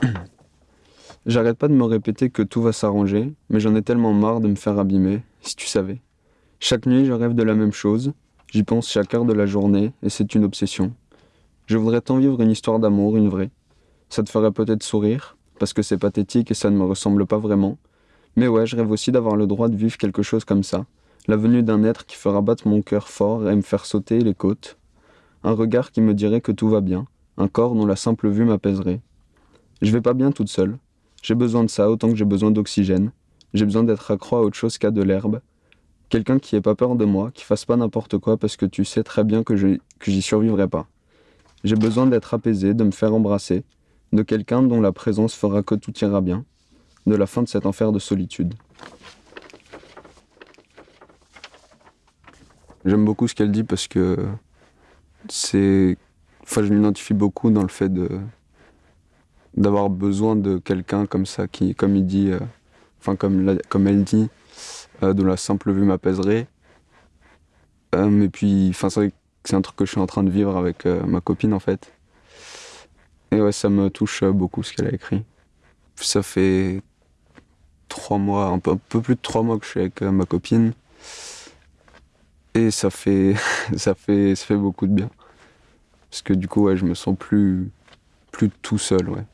J'arrête pas de me répéter que tout va s'arranger, mais j'en ai tellement marre de me faire abîmer, si tu savais. Chaque nuit, je rêve de la même chose, j'y pense chaque heure de la journée, et c'est une obsession. Je voudrais tant vivre une histoire d'amour, une vraie. Ça te ferait peut-être sourire, parce que c'est pathétique et ça ne me ressemble pas vraiment. Mais ouais, je rêve aussi d'avoir le droit de vivre quelque chose comme ça. La venue d'un être qui fera battre mon cœur fort et me faire sauter les côtes. Un regard qui me dirait que tout va bien. Un corps dont la simple vue m'apaiserait. Je vais pas bien toute seule. J'ai besoin de ça autant que j'ai besoin d'oxygène. J'ai besoin d'être accro à autre chose qu'à de l'herbe. Quelqu'un qui ait pas peur de moi, qui fasse pas n'importe quoi parce que tu sais très bien que j'y survivrai pas. J'ai besoin d'être apaisé, de me faire embrasser, de quelqu'un dont la présence fera que tout ira bien, de la fin de cet enfer de solitude. J'aime beaucoup ce qu'elle dit parce que je m'identifie beaucoup dans le fait de d'avoir besoin de quelqu'un comme ça qui, comme il dit, euh, enfin comme, comme elle dit, euh, dont la simple vue m'apaiserait. Euh, mais puis, enfin, c'est c'est un truc que je suis en train de vivre avec ma copine en fait. Et ouais, ça me touche beaucoup ce qu'elle a écrit. Ça fait trois mois, un peu, plus de trois mois que je suis avec ma copine. Et ça fait, ça fait, ça fait beaucoup de bien. Parce que du coup, ouais, je me sens plus, plus tout seul, ouais.